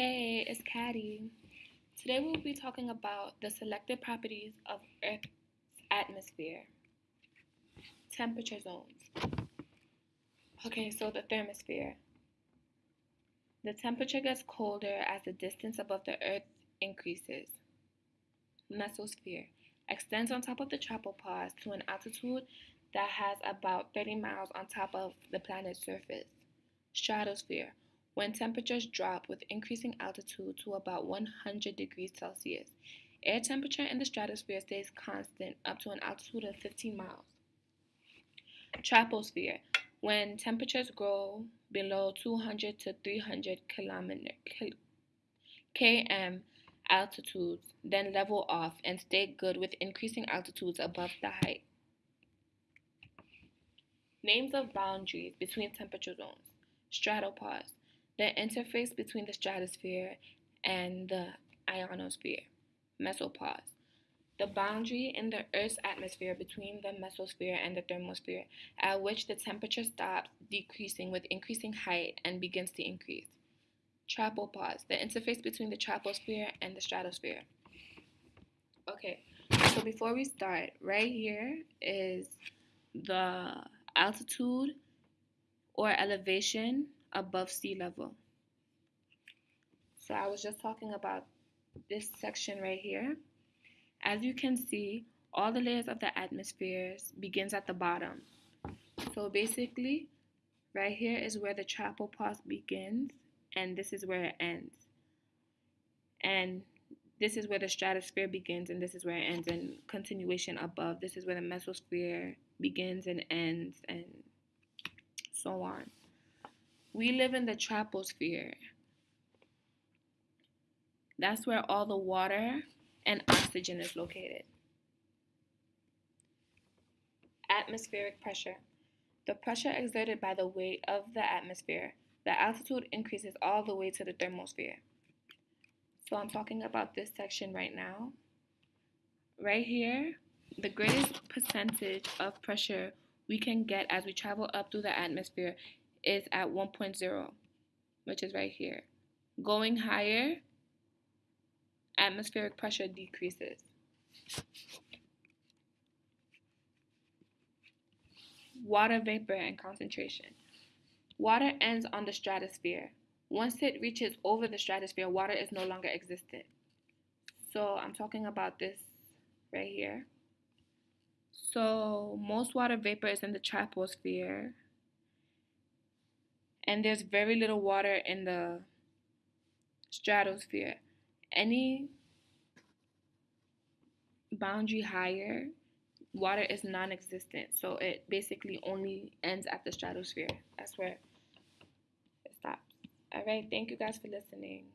Hey, it's Caddy. Today we'll be talking about the selected properties of Earth's atmosphere. Temperature zones. Okay, so the thermosphere. The temperature gets colder as the distance above the Earth increases. Mesosphere extends on top of the tropopause to an altitude that has about 30 miles on top of the planet's surface. Stratosphere when temperatures drop with increasing altitude to about 100 degrees Celsius. Air temperature in the stratosphere stays constant up to an altitude of 15 miles. Troposphere, when temperatures grow below 200 to 300 kilometer, km altitudes, then level off and stay good with increasing altitudes above the height. Names of boundaries between temperature zones. Stratopause, the interface between the stratosphere and the ionosphere, mesopause, the boundary in the Earth's atmosphere between the mesosphere and the thermosphere, at which the temperature stops decreasing with increasing height and begins to increase. Tropopause, the interface between the troposphere and the stratosphere. Okay, so before we start, right here is the altitude or elevation above sea level. So I was just talking about this section right here. As you can see, all the layers of the atmosphere begins at the bottom. So basically, right here is where the tropopause begins, and this is where it ends. And this is where the stratosphere begins, and this is where it ends, and continuation above. This is where the mesosphere begins and ends, and so on. We live in the troposphere. That's where all the water and oxygen is located. Atmospheric pressure. The pressure exerted by the weight of the atmosphere. The altitude increases all the way to the thermosphere. So I'm talking about this section right now. Right here, the greatest percentage of pressure we can get as we travel up through the atmosphere is at 1.0, which is right here. Going higher, atmospheric pressure decreases. Water vapor and concentration. Water ends on the stratosphere. Once it reaches over the stratosphere, water is no longer existent. So I'm talking about this right here. So most water vapor is in the troposphere and there's very little water in the stratosphere. Any boundary higher, water is non existent. So it basically only ends at the stratosphere. That's where it stops. All right. Thank you guys for listening.